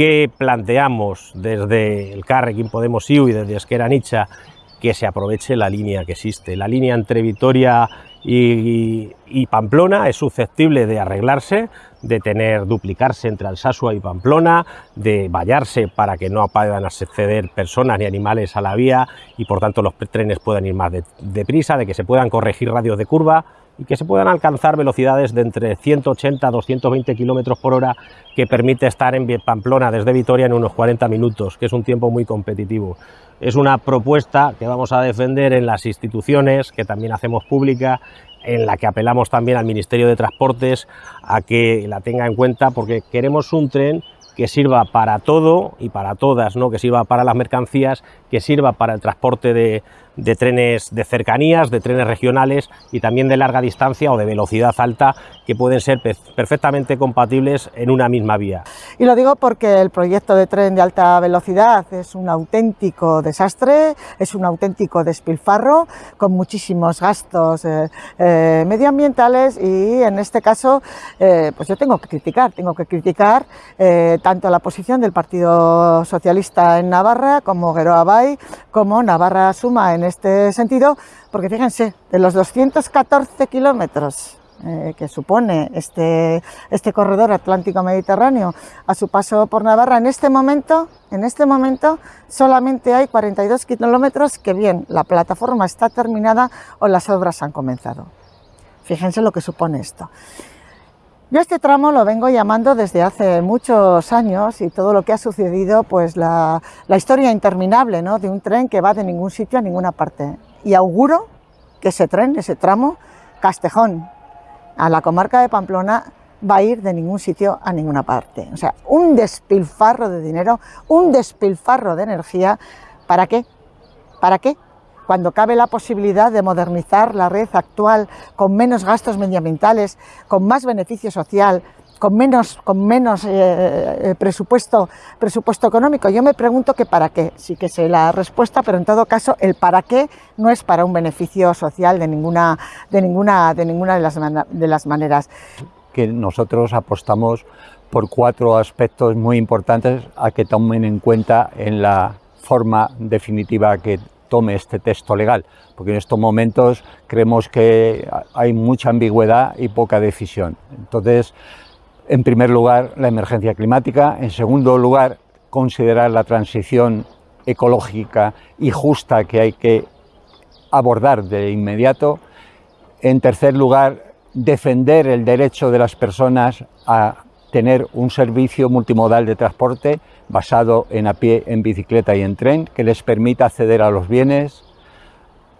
que planteamos desde el Carrequín Podemos IU y desde Esquera Nicha que se aproveche la línea que existe. La línea entre Vitoria y, Pamplona es susceptible de arreglarse, de tener duplicarse entre Alsasua y Pamplona, de vallarse para que no puedan acceder personas ni animales a la vía y por tanto los trenes puedan ir más deprisa, de, de que se puedan corregir radios de curva y que se puedan alcanzar velocidades de entre 180 a 220 kilómetros por hora que permite estar en Pamplona desde Vitoria en unos 40 minutos, que es un tiempo muy competitivo. Es una propuesta que vamos a defender en las instituciones, que también hacemos pública, en la que apelamos también al Ministerio de Transportes a que la tenga en cuenta, porque queremos un tren que sirva para todo y para todas, ¿no? que sirva para las mercancías, que sirva para el transporte de, de trenes de cercanías, de trenes regionales y también de larga distancia o de velocidad alta que pueden ser perfectamente compatibles en una misma vía. Y lo digo porque el proyecto de tren de alta velocidad es un auténtico desastre, es un auténtico despilfarro con muchísimos gastos eh, eh, medioambientales y en este caso eh, pues yo tengo que criticar, tengo que criticar tanto la posición del Partido Socialista en Navarra como Geroa Bay, como Navarra Suma en este sentido, porque fíjense, de los 214 kilómetros eh, que supone este, este corredor atlántico-mediterráneo a su paso por Navarra, en este momento, en este momento solamente hay 42 kilómetros que bien, la plataforma está terminada o las obras han comenzado. Fíjense lo que supone esto. Yo este tramo lo vengo llamando desde hace muchos años y todo lo que ha sucedido, pues la, historia interminable ¿no? de un tren que va de ningún sitio a ninguna parte. Y auguro que ese tren, ese tramo, Castejón, a la comarca de Pamplona, va a ir de ningún sitio a ninguna parte. O sea, un despilfarro de dinero, un despilfarro de energía, ¿para qué? ¿Para qué? cuando cabe la posibilidad de modernizar la red actual con menos gastos medioambientales, con más beneficio social, con menos, con menos eh, eh, presupuesto, presupuesto económico. Yo me pregunto que para qué, sí que sé la respuesta, pero en todo caso el para qué no es para un beneficio social de ninguna de, ninguna, de, ninguna de, las, de las maneras. Que nosotros apostamos por cuatro aspectos muy importantes a que tomen en cuenta en la forma definitiva que tome este texto legal, porque en estos momentos creemos que hay mucha ambigüedad y poca decisión. Entonces, en primer lugar, la emergencia climática, en segundo lugar, considerar la transición ecológica y justa que hay que abordar de inmediato. En tercer lugar, defender el derecho de las personas a tener un servicio multimodal de transporte basado en a pie, en bicicleta y en tren, que les permita acceder a los bienes,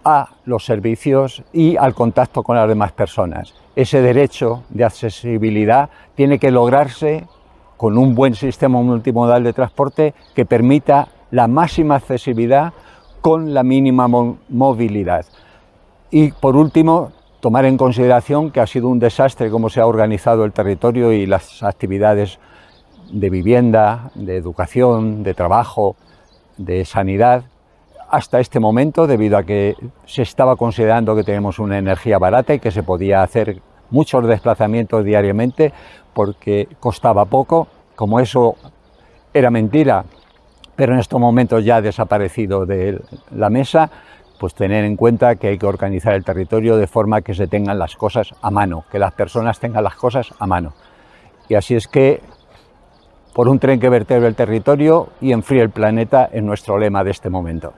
a los servicios y al contacto con las demás personas. Ese derecho de accesibilidad tiene que lograrse con un buen sistema multimodal de transporte que permita la máxima accesibilidad con la mínima movilidad. Y por último, tomar en consideración que ha sido un desastre cómo se ha organizado el territorio y las actividades de vivienda, de educación, de trabajo, de sanidad, hasta este momento, debido a que se estaba considerando que tenemos una energía barata y que se podía hacer muchos desplazamientos diariamente porque costaba poco, como eso era mentira, pero en estos momentos ya ha desaparecido de la mesa, pues tener en cuenta que hay que organizar el territorio de forma que se tengan las cosas a mano, que las personas tengan las cosas a mano. Y así es que, por un tren que vertebre el territorio y enfríe el planeta, es nuestro lema de este momento.